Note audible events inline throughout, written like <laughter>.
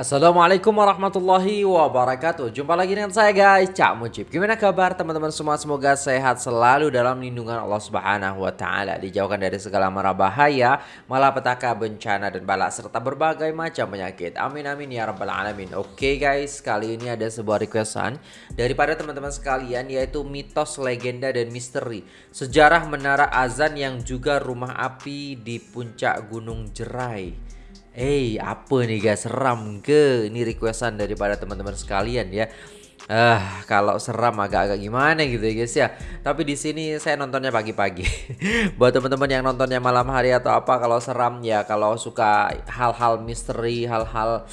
Assalamualaikum warahmatullahi wabarakatuh. Jumpa lagi dengan saya guys. Cak Mujib. Gimana kabar teman-teman semua? Semoga sehat selalu dalam lindungan Allah subhanahu wa ta'ala. Dijauhkan dari segala mara bahaya Malapetaka, bencana dan balak Serta berbagai macam penyakit. Amin amin ya rabbal alamin. Oke guys Kali ini ada sebuah requestan Daripada teman-teman sekalian Yaitu mitos, legenda dan misteri. Sejarah menara azan yang juga rumah api di puncak gunung jerai Eh, hey, apa nih guys? Seram ke? Ini requestan daripada teman-teman sekalian ya. Ah, uh, kalau seram agak-agak gimana gitu ya guys ya. Tapi di sini saya nontonnya pagi-pagi. <laughs> Buat teman-teman yang nontonnya malam hari atau apa kalau seram ya, kalau suka hal-hal misteri, hal-hal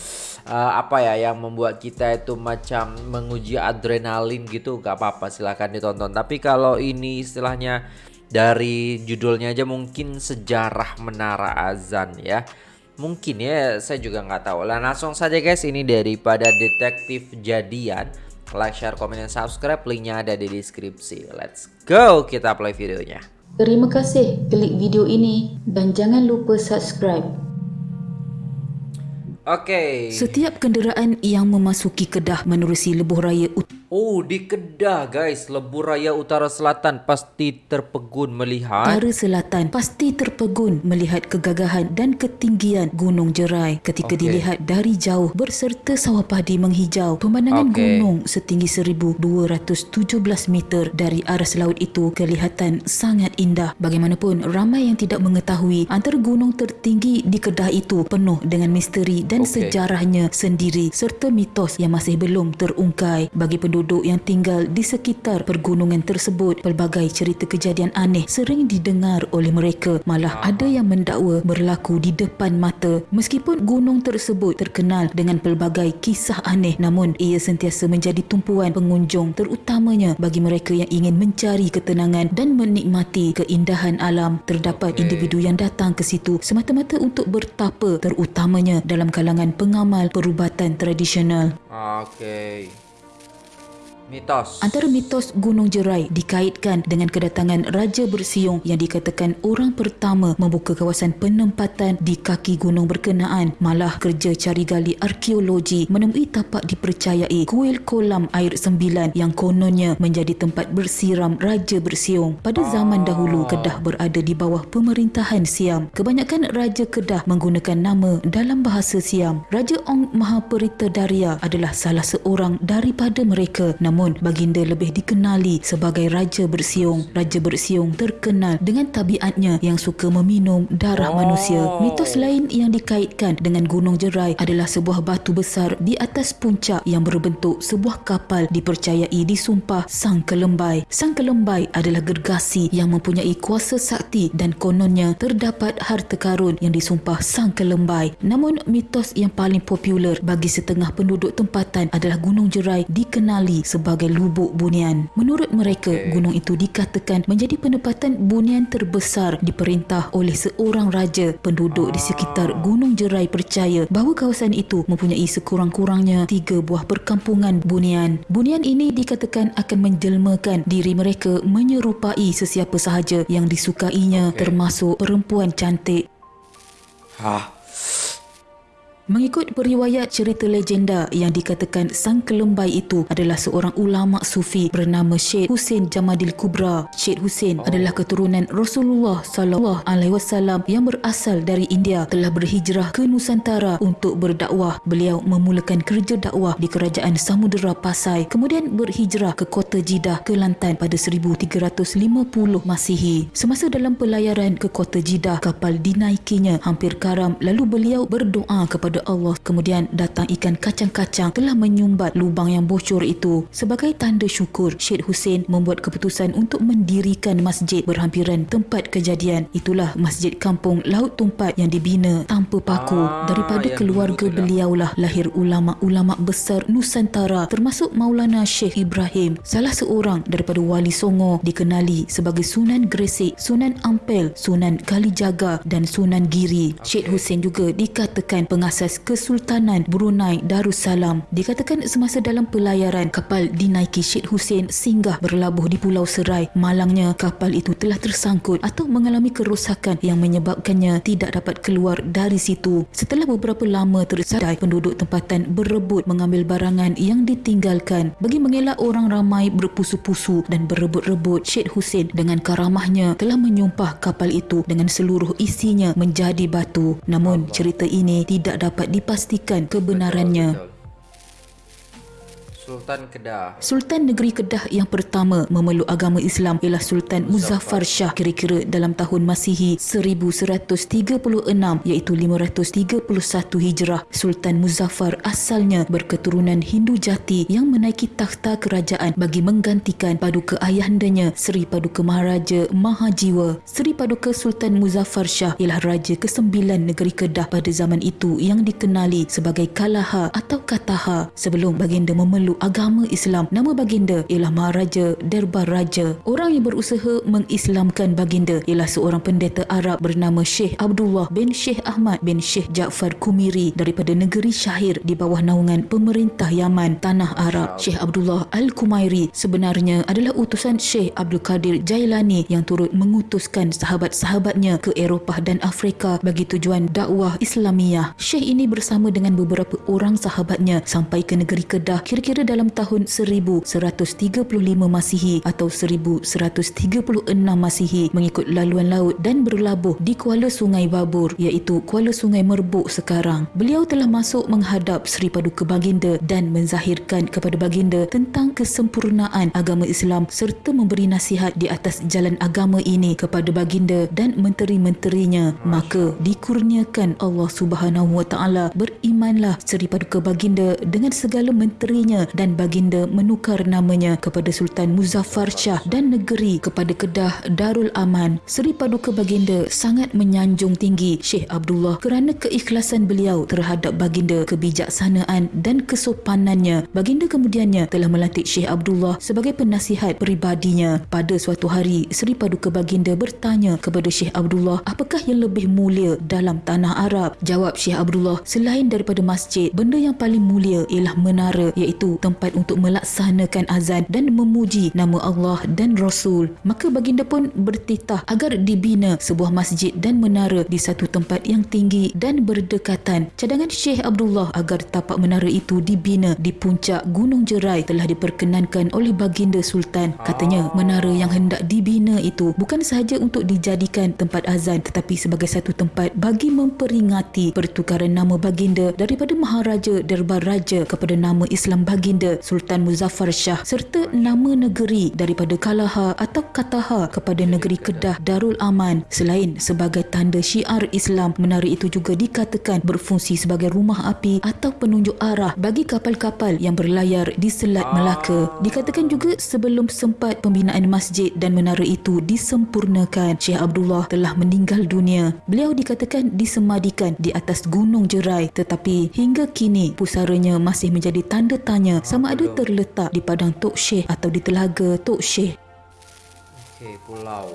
uh, apa ya yang membuat kita itu macam menguji adrenalin gitu, gak apa-apa silahkan ditonton. Tapi kalau ini istilahnya dari judulnya aja mungkin sejarah menara azan ya Mungkin ya, saya juga nggak tahu. Lah langsung saja guys, ini daripada detektif jadian. Like, share, komen, dan subscribe. Linknya ada di deskripsi. Let's go, kita play videonya. Terima kasih klik video ini dan jangan lupa subscribe. Oke. Okay. Setiap kenderaan yang memasuki Kedah menerusi lebuh raya utama Oh, di Kedah guys, Lebuh Raya Utara Selatan pasti terpegun melihat Utara Selatan pasti terpegun melihat kegagahan dan ketinggian Gunung Jerai ketika okay. dilihat dari jauh berserta sawah padi menghijau. Pemandangan okay. gunung setinggi 1217 meter dari aras laut itu kelihatan sangat indah. Bagaimanapun, ramai yang tidak mengetahui antara gunung tertinggi di Kedah itu penuh dengan misteri dan okay. sejarahnya sendiri serta mitos yang masih belum terungkai bagi penduduk penduduk yang tinggal di sekitar pergunungan tersebut. Pelbagai cerita kejadian aneh sering didengar oleh mereka. Malah ada yang mendakwa berlaku di depan mata. Meskipun gunung tersebut terkenal dengan pelbagai kisah aneh namun ia sentiasa menjadi tumpuan pengunjung terutamanya bagi mereka yang ingin mencari ketenangan dan menikmati keindahan alam. Terdapat okay. individu yang datang ke situ semata-mata untuk bertapa terutamanya dalam kalangan pengamal perubatan tradisional. Okey Mitos. Antara mitos Gunung Jerai dikaitkan dengan kedatangan Raja Bersiung yang dikatakan orang pertama membuka kawasan penempatan di kaki gunung berkenaan. Malah kerja cari gali arkeologi menemui tapak dipercayai kuil kolam air sembilan yang kononnya menjadi tempat bersiram Raja Bersiung. Pada zaman dahulu Kedah berada di bawah pemerintahan Siam. Kebanyakan Raja Kedah menggunakan nama dalam bahasa Siam. Raja Ong Mahaperita Daria adalah salah seorang daripada mereka. Namun namun baginda lebih dikenali sebagai Raja Bersiung. Raja Bersiung terkenal dengan tabiatnya yang suka meminum darah oh. manusia. Mitos lain yang dikaitkan dengan Gunung Jerai adalah sebuah batu besar di atas puncak yang berbentuk sebuah kapal dipercayai disumpah Sang Kelembai. Sang Kelembai adalah gergasi yang mempunyai kuasa sakti dan kononnya terdapat harta karun yang disumpah Sang Kelembai. Namun mitos yang paling popular bagi setengah penduduk tempatan adalah Gunung Jerai dikenali sebagai sebagai lubuk bunian. Menurut mereka, okay. gunung itu dikatakan menjadi penempatan bunian terbesar diperintah oleh seorang raja. Penduduk ah. di sekitar Gunung Jerai percaya bahawa kawasan itu mempunyai sekurang-kurangnya tiga buah perkampungan bunian. Bunian ini dikatakan akan menjelmakan diri mereka menyerupai sesiapa sahaja yang disukainya okay. termasuk perempuan cantik. Hah? Mengikut periwayat cerita legenda yang dikatakan sang kelembai itu adalah seorang ulama sufi bernama Syed Hussein Jamadil Kubra. Syed Hussein oh. adalah keturunan Rasulullah sallallahu alaihi wasallam yang berasal dari India telah berhijrah ke Nusantara untuk berdakwah. Beliau memulakan kerja dakwah di kerajaan Samudera Pasai kemudian berhijrah ke kota Jeddah Kelantan pada 1350 Masihi. Semasa dalam pelayaran ke kota Jeddah kapal dinaikinya hampir karam lalu beliau berdoa kepada kepada Allah kemudian datang ikan kacang-kacang telah menyumbat lubang yang bocor itu. Sebagai tanda syukur Syed Hussein membuat keputusan untuk mendirikan masjid berhampiran tempat kejadian. Itulah masjid kampung Laut Tumpat yang dibina tanpa paku. Ah, daripada keluarga beliaulah lahir ulama-ulama besar Nusantara termasuk Maulana Syekh Ibrahim. Salah seorang daripada Wali Songo dikenali sebagai Sunan Gresik Sunan Ampel Sunan Kalijaga dan Sunan Giri. Syed Hussein juga dikatakan pengasas markas Kesultanan Brunei Darussalam. Dikatakan semasa dalam pelayaran, kapal dinaiki Syed Hussein singgah berlabuh di Pulau Serai. Malangnya, kapal itu telah tersangkut atau mengalami kerosakan yang menyebabkannya tidak dapat keluar dari situ. Setelah beberapa lama tersadai, penduduk tempatan berebut mengambil barangan yang ditinggalkan. Bagi mengelak orang ramai berpusu-pusu dan berebut-rebut, Syed Hussein dengan karamahnya telah menyumpah kapal itu dengan seluruh isinya menjadi batu. Namun cerita ini tidak dapat dipastikan kebenarannya. Sultan Kedah. Sultan negeri Kedah yang pertama memeluk agama Islam ialah Sultan Muzaffar Shah kira-kira dalam tahun Masihi 1136 iaitu 531 Hijrah. Sultan Muzaffar asalnya berketurunan Hindu jati yang menaiki takhta kerajaan bagi menggantikan paduka ayahandanya Seri Paduka Maharaja Mahajiwa. Seri Paduka Sultan Muzaffar Shah ialah raja ke-9 negeri Kedah pada zaman itu yang dikenali sebagai Kalaha atau Kataha sebelum baginda memeluk agama Islam. Nama baginda ialah Maharaja Derbar Raja. Orang yang berusaha mengislamkan baginda ialah seorang pendeta Arab bernama Syekh Abdullah bin Syekh Ahmad bin Syekh Ja'far Kumiri daripada negeri Syahir di bawah naungan pemerintah Yaman, Tanah Arab. Syekh Abdullah Al-Kumairi sebenarnya adalah utusan Syekh Abdul Qadir Jailani yang turut mengutuskan sahabat-sahabatnya ke Eropah dan Afrika bagi tujuan dakwah Islamiyah. Syekh ini bersama dengan beberapa orang sahabatnya sampai ke negeri Kedah kira-kira dalam tahun 1135 Masihi atau 1136 Masihi mengikut laluan laut dan berlabuh di Kuala Sungai Babur iaitu Kuala Sungai Merbuk sekarang. Beliau telah masuk menghadap Seri Paduka Baginda dan menzahirkan kepada Baginda tentang kesempurnaan agama Islam serta memberi nasihat di atas jalan agama ini kepada Baginda dan menteri-menterinya. Maka dikurniakan Allah Subhanahu Wa Taala berimanlah Seri Paduka Baginda dengan segala menterinya dan baginda menukar namanya kepada Sultan Muzaffar Shah dan negeri kepada Kedah Darul Aman. Seri Paduka Baginda sangat menyanjung tinggi Syekh Abdullah kerana keikhlasan beliau terhadap baginda kebijaksanaan dan kesopanannya. Baginda kemudiannya telah melantik Syekh Abdullah sebagai penasihat peribadinya. Pada suatu hari, Seri Paduka Baginda bertanya kepada Syekh Abdullah apakah yang lebih mulia dalam tanah Arab. Jawab Syekh Abdullah, selain daripada masjid, benda yang paling mulia ialah menara iaitu tempat untuk melaksanakan azan dan memuji nama Allah dan Rasul. Maka baginda pun bertitah agar dibina sebuah masjid dan menara di satu tempat yang tinggi dan berdekatan. Cadangan Syekh Abdullah agar tapak menara itu dibina di puncak Gunung Jerai telah diperkenankan oleh baginda Sultan. Katanya menara yang hendak dibina itu bukan sahaja untuk dijadikan tempat azan tetapi sebagai satu tempat bagi memperingati pertukaran nama baginda daripada Maharaja Derbar Raja kepada nama Islam baginda Sultan Muzaffar Shah serta nama negeri daripada Kalaha atau Kataha kepada negeri Kedah Darul Aman. Selain sebagai tanda syiar Islam, menara itu juga dikatakan berfungsi sebagai rumah api atau penunjuk arah bagi kapal-kapal yang berlayar di Selat Melaka. Dikatakan juga sebelum sempat pembinaan masjid dan menara itu disempurnakan, Syekh Abdullah telah meninggal dunia. Beliau dikatakan disemadikan di atas Gunung Jerai tetapi hingga kini pusaranya masih menjadi tanda tanya sama ada terletak di padang Tok Syekh atau di telaga Tok Syekh. Okey, pulau.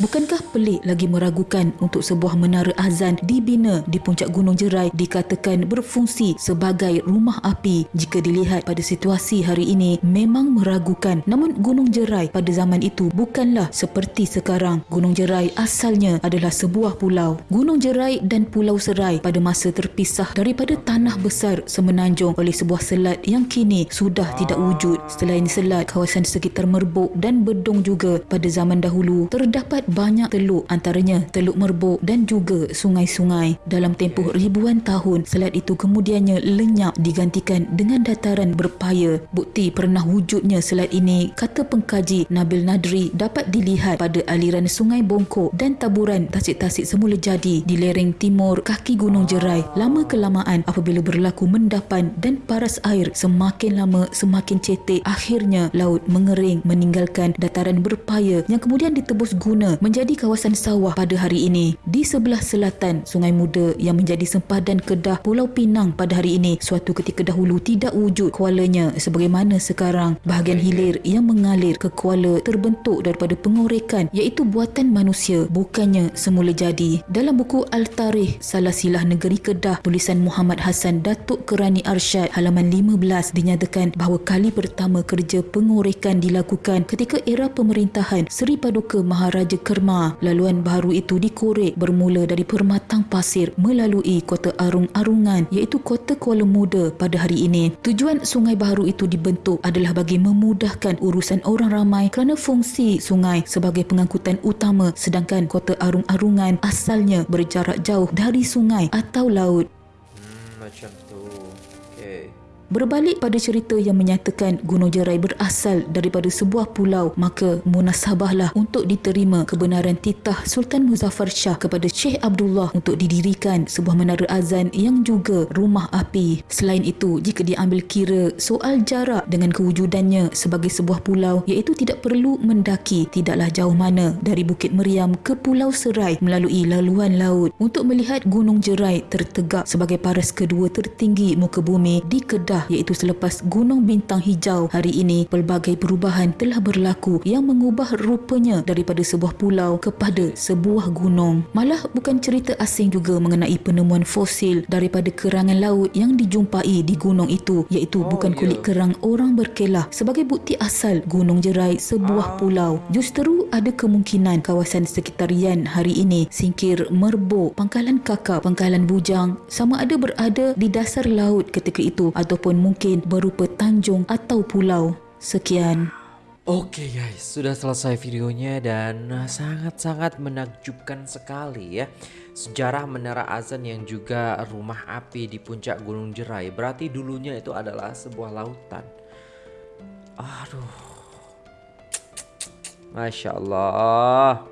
Bukankah pelik lagi meragukan untuk sebuah menara azan dibina di puncak Gunung Jerai dikatakan berfungsi sebagai rumah api? Jika dilihat pada situasi hari ini memang meragukan. Namun Gunung Jerai pada zaman itu bukanlah seperti sekarang. Gunung Jerai asalnya adalah sebuah pulau. Gunung Jerai dan Pulau Serai pada masa terpisah daripada tanah besar semenanjung oleh sebuah selat yang kini sudah tidak wujud. Selain selat kawasan sekitar Merbuk dan Bedong juga pada zaman dahulu terdapat banyak teluk antaranya Teluk Merbuk dan juga sungai-sungai. Dalam tempoh ribuan tahun, selat itu kemudiannya lenyap digantikan dengan dataran berpaya. Bukti pernah wujudnya selat ini, kata pengkaji Nabil Nadri, dapat dilihat pada aliran sungai Bongkok dan taburan tasik-tasik semula jadi di lereng timur kaki Gunung Jerai. Lama kelamaan apabila berlaku mendapan dan paras air semakin lama semakin cetek, akhirnya laut mengering meninggalkan dataran berpaya yang kemudian ditebus guna menjadi kawasan sawah pada hari ini. Di sebelah selatan Sungai Muda yang menjadi sempadan Kedah Pulau Pinang pada hari ini suatu ketika dahulu tidak wujud kualanya sebagaimana sekarang. Bahagian hilir yang mengalir ke kuala terbentuk daripada pengorekan iaitu buatan manusia bukannya semula jadi. Dalam buku Al-Tarikh Salah Silah Negeri Kedah tulisan Muhammad Hassan Datuk Kerani Arsyad halaman 15 dinyatakan bahawa kali pertama kerja pengorekan dilakukan ketika era pemerintahan Seri Paduka Maharaja Kerma. Laluan baharu itu dikorek bermula dari Permatang Pasir melalui kota Arung-Arungan iaitu kota Kuala Muda pada hari ini. Tujuan sungai baharu itu dibentuk adalah bagi memudahkan urusan orang ramai kerana fungsi sungai sebagai pengangkutan utama sedangkan kota Arung-Arungan asalnya berjarak jauh dari sungai atau laut. Hmm, macam. Berbalik pada cerita yang menyatakan Gunung Jerai berasal daripada sebuah pulau, maka munasabahlah untuk diterima kebenaran titah Sultan Muzaffar Shah kepada Syekh Abdullah untuk didirikan sebuah menara azan yang juga rumah api. Selain itu, jika diambil kira soal jarak dengan kewujudannya sebagai sebuah pulau iaitu tidak perlu mendaki tidaklah jauh mana dari Bukit Meriam ke Pulau Serai melalui laluan laut untuk melihat Gunung Jerai tertegak sebagai paras kedua tertinggi muka bumi di Kedah Kedah iaitu selepas Gunung Bintang Hijau hari ini pelbagai perubahan telah berlaku yang mengubah rupanya daripada sebuah pulau kepada sebuah gunung. Malah bukan cerita asing juga mengenai penemuan fosil daripada kerangan laut yang dijumpai di gunung itu iaitu oh, bukan kulit yeah. kerang orang berkelah sebagai bukti asal Gunung Jerai sebuah ah. pulau. Justeru ada kemungkinan kawasan sekitarian hari ini Singkir Merbok, Pangkalan Kakap, Pangkalan Bujang sama ada berada di dasar laut ketika itu ataupun ataupun mungkin berupa tanjung atau pulau. Sekian. Oke okay guys, sudah selesai videonya dan sangat-sangat menakjubkan sekali ya. Sejarah Menara Azan yang juga rumah api di puncak Gunung Jerai berarti dulunya itu adalah sebuah lautan. Aduh. Masya Allah.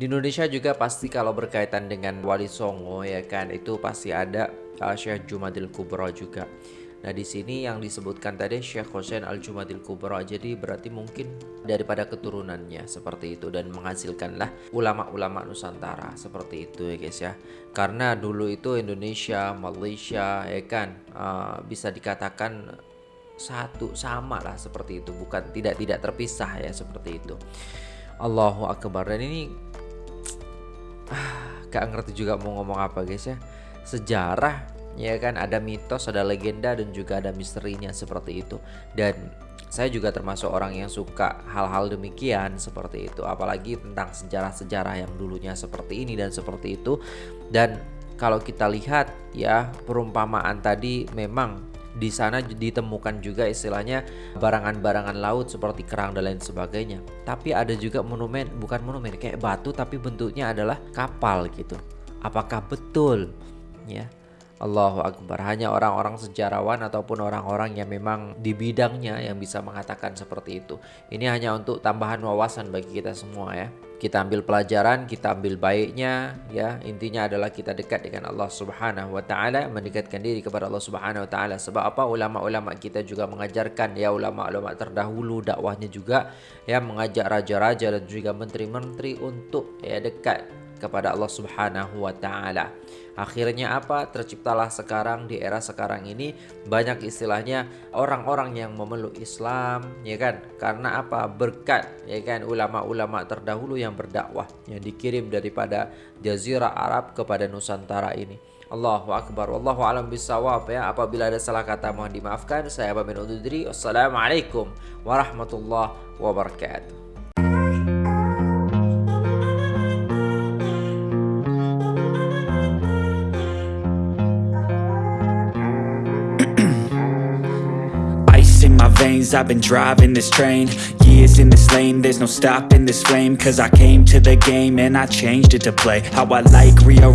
Di Indonesia juga pasti kalau berkaitan dengan Wali Songo ya kan itu pasti ada uh, Syekh Jumadil Kubro juga. Nah di sini yang disebutkan tadi Syekh Hussein Al Jumadil Kubra jadi berarti mungkin daripada keturunannya seperti itu dan menghasilkanlah ulama-ulama Nusantara seperti itu ya guys ya. Karena dulu itu Indonesia, Malaysia ya kan uh, bisa dikatakan satu sama lah seperti itu bukan tidak tidak terpisah ya seperti itu. Allahu Akbar dan ini ah, gak ngerti juga mau ngomong apa guys ya. Sejarah ya kan ada mitos ada legenda dan juga ada misterinya seperti itu dan saya juga termasuk orang yang suka hal-hal demikian seperti itu apalagi tentang sejarah-sejarah yang dulunya seperti ini dan seperti itu dan kalau kita lihat ya perumpamaan tadi memang di sana ditemukan juga istilahnya barangan-barangan laut seperti kerang dan lain sebagainya. Tapi ada juga monumen, bukan monumen kayak batu tapi bentuknya adalah kapal gitu. Apakah betul? Ya. Allahu Akbar. Hanya orang-orang sejarawan ataupun orang-orang yang memang di bidangnya yang bisa mengatakan seperti itu. Ini hanya untuk tambahan wawasan bagi kita semua ya. Kita ambil pelajaran, kita ambil baiknya ya. Intinya adalah kita dekat dengan Allah Subhanahu wa taala, mendekatkan diri kepada Allah Subhanahu wa taala. Sebab apa? Ulama-ulama kita juga mengajarkan ya ulama-ulama terdahulu dakwahnya juga ya mengajak raja-raja dan juga menteri-menteri untuk ya dekat kepada Allah Subhanahu wa taala. Akhirnya apa? Terciptalah sekarang di era sekarang ini banyak istilahnya orang-orang yang memeluk Islam, ya kan? Karena apa? Berkat, ya kan? Ulama-ulama terdahulu yang berdakwah yang dikirim daripada jazirah Arab kepada Nusantara ini. Allahu Akbar Wallahu alam bisawab ya Apabila ada salah kata mohon dimaafkan Saya Abamin Ududri Wassalamualaikum warahmatullahi wabarakatuh I've been driving this train Years in this lane There's no stopping this flame Cause I came to the game And I changed it to play How I like rearrange